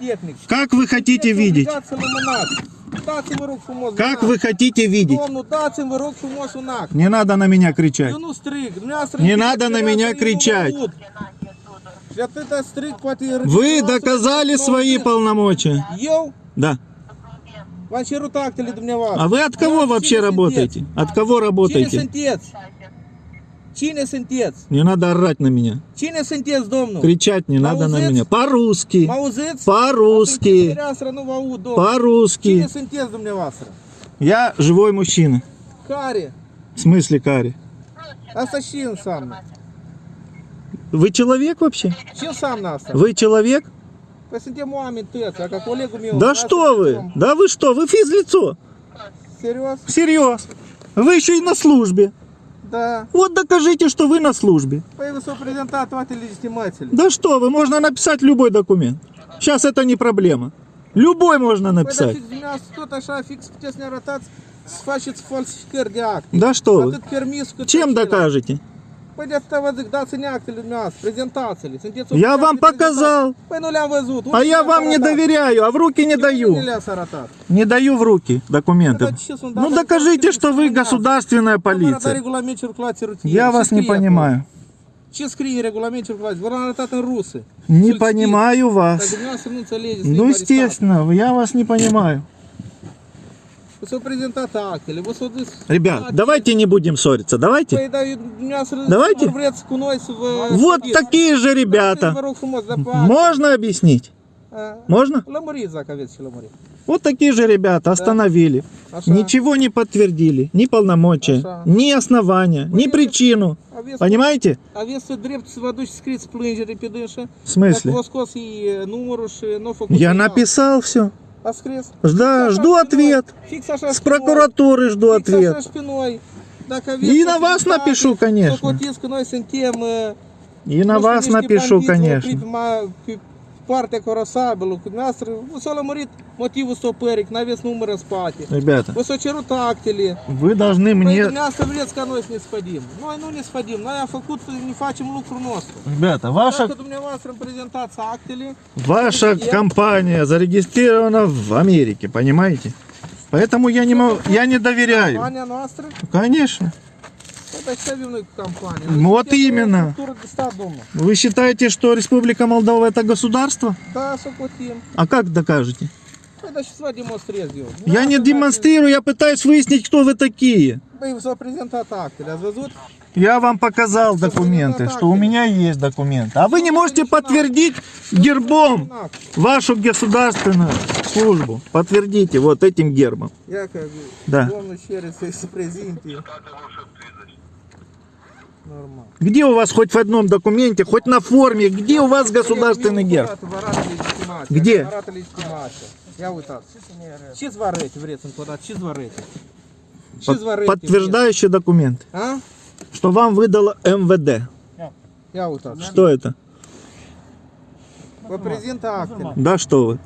техник. Как вы хотите видеть? Как вы хотите видеть? Не надо на меня кричать. Не надо на меня кричать. Вы доказали свои полномочия. Да. А вы от кого вообще работаете? От кого работаете? Cine sunteți? Не надо орать на меня. Cine sunteți, domnul? Кричать не надо на меня. По-русски. Mă auziți? По-русски. Atunci, fereastră, nu vă aud, domnul. По-русски. Cine sunteți dumneavoastră? Я живой мужчина. Care? В смысле, Кари? Asta și înseamnă. Вы человек вообще? Ce înseamnă asta? Вы человек? Păi suntem oameni tăți, ca colegul meu. Да что вы? Да вы что? Вы физлицо. Serios? Всерьез. Вы еще и на службе. Da. Вот докажите, что вы на службе. S-au prezentat toate legitimațiile. Да что вы, можно написать любой документ. Сейчас это не проблема. Любой можно написать. Да что вы? Чем докажете? Actele dumneavoastră, prezentați-le. Sunteți Я вам показал. Le-am văzut. А я вам не доверяю, а в руки не даю. Не даю в руки документы. Ну докажите, что вы да, государственная полиция. Я вас не понимаю. Ce scrie în regulament arătat în rusă. Не понимаю вас. Ну, естественно, я вас не понимаю. Dus... Rебят, acte. давайте не будем ссориться, давайте. Давайте. vă... Вот studiați. такие же ребята. Можно объяснить? Можно? Вот такие же ребята остановили. Ничего не подтвердили, ни полномочия, ни основания, ни причину. Понимаете? В смысле? Я написал все. A scris. Да, Fix жду ответ. С прокуратуры жду ответ. И на вас напишу, конечно. Uh, И на вас напишу, конечно. S-a lămurit motivul stopării, că n-aveți număr în spate. Ребята, cerut actele. вы должны мне... vreți ca noi să ne spădim. Noi nu ne spădim, noi am făcut, ne facem lucrul nostru. Ребята, ваша, ваша компания зарегистрирована в Америке, понимаете? Поэтому я не, могу, я не доверяю. noastră, Конечно. Cu campania? Ну, вот именно. Вы считаете, что Республика Молдова это государство? Da, socotim. А как докажете? Eu. Я не демонстрирую, я пытаюсь выяснить, кто вы такие. Văzut? Я вам показал документы, что у меня есть документы. А вы не можете подтвердить гербом Act. вашу государственную службу. Подтвердите вот этим гербом. Ia Normal. Где у вас хоть в одном документе, хоть на форме, где у вас государственный герб? Где? Arăte? Подтверждающий документ, A? что вам выдало МВД. Что это? Actele. Да что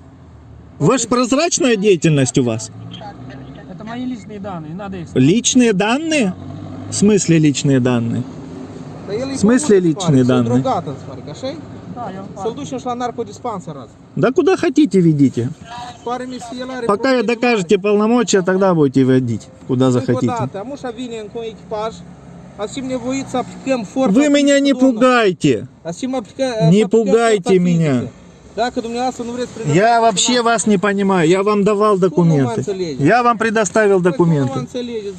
вы? Ж прозрачная деятельность у вас? Это мои личные данные, надо их... Личные данные? В смысле личные данные? В смысле личные данные? Да, я куда хотите ведите. Пока probleme докажете полномочия, тогда будете водить, куда o захотите. forța Вы меня не пугайте. Asim aplică, Не пугайте меня. vreți Я вообще вас не понимаю. Я вам давал документы. Я вам предоставил документы.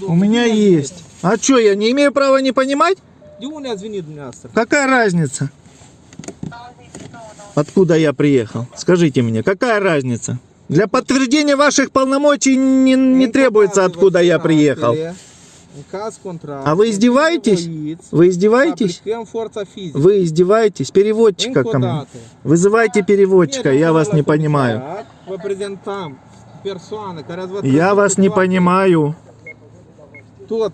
У меня есть. А что, я не имею права не понимать? Ați venit dumneavoastră? Какая разница? Откуда я приехал? Скажите мне, какая разница? Для подтверждения ваших полномочий не, не требуется, откуда я приехал. А вы издеваетесь? Вы издеваетесь? Вы издеваетесь? Переводчика ко мне. Вызывайте переводчика, я вас не понимаю. Я вас не понимаю. Tot